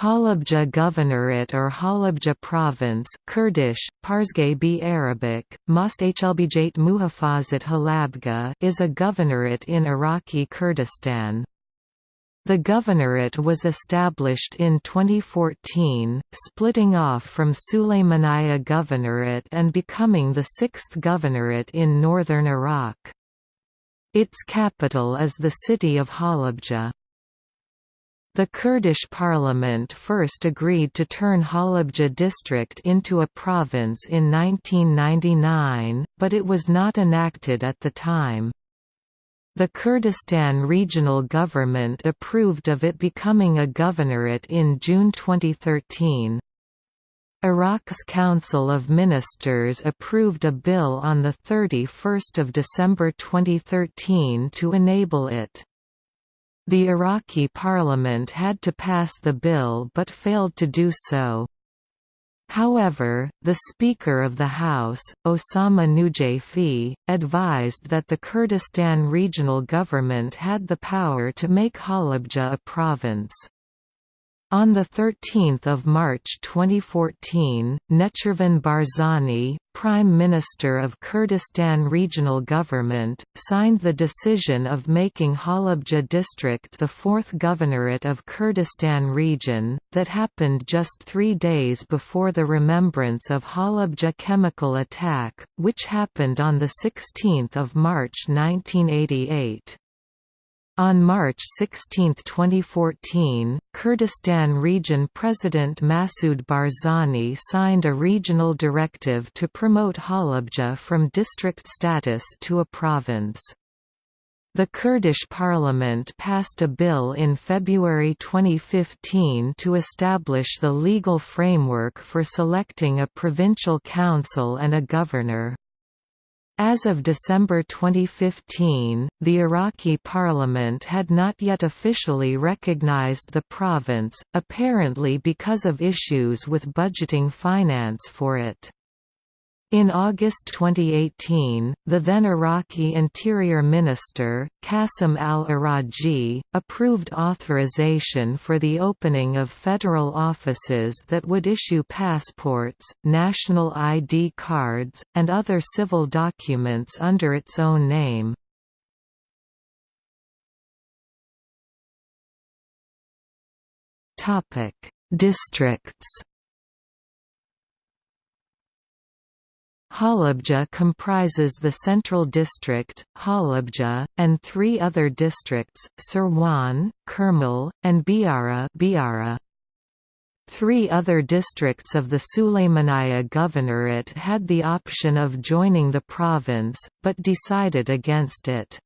Halabja Governorate or Halabja Province Kurdish, Parsgay b Arabic, Most Hlbjat Muhafazat Halabga is a governorate in Iraqi Kurdistan. The governorate was established in 2014, splitting off from Sulaymaniyah Governorate and becoming the sixth governorate in northern Iraq. Its capital is the city of Halabja. The Kurdish parliament first agreed to turn Halabja district into a province in 1999, but it was not enacted at the time. The Kurdistan Regional Government approved of it becoming a governorate in June 2013. Iraq's Council of Ministers approved a bill on 31 December 2013 to enable it. The Iraqi parliament had to pass the bill but failed to do so. However, the Speaker of the House, Osama Nujaifi, advised that the Kurdistan regional government had the power to make Halabja a province. On 13 March 2014, Nechirvan Barzani, Prime Minister of Kurdistan Regional Government, signed the decision of making Halabja district the fourth governorate of Kurdistan region, that happened just three days before the remembrance of Halabja chemical attack, which happened on 16 March 1988. On March 16, 2014, Kurdistan Region President Masoud Barzani signed a regional directive to promote Halabja from district status to a province. The Kurdish parliament passed a bill in February 2015 to establish the legal framework for selecting a provincial council and a governor. As of December 2015, the Iraqi parliament had not yet officially recognized the province, apparently because of issues with budgeting finance for it. In August 2018, the then Iraqi Interior Minister, Qasim al-Araji, approved authorization for the opening of federal offices that would issue passports, national ID cards, and other civil documents under its own name. Districts Halabja comprises the Central District, Halabja, and three other districts, Sirwan, Khurmal, and Biara, Biara. Three other districts of the Sulaymaniyah Governorate had the option of joining the province, but decided against it.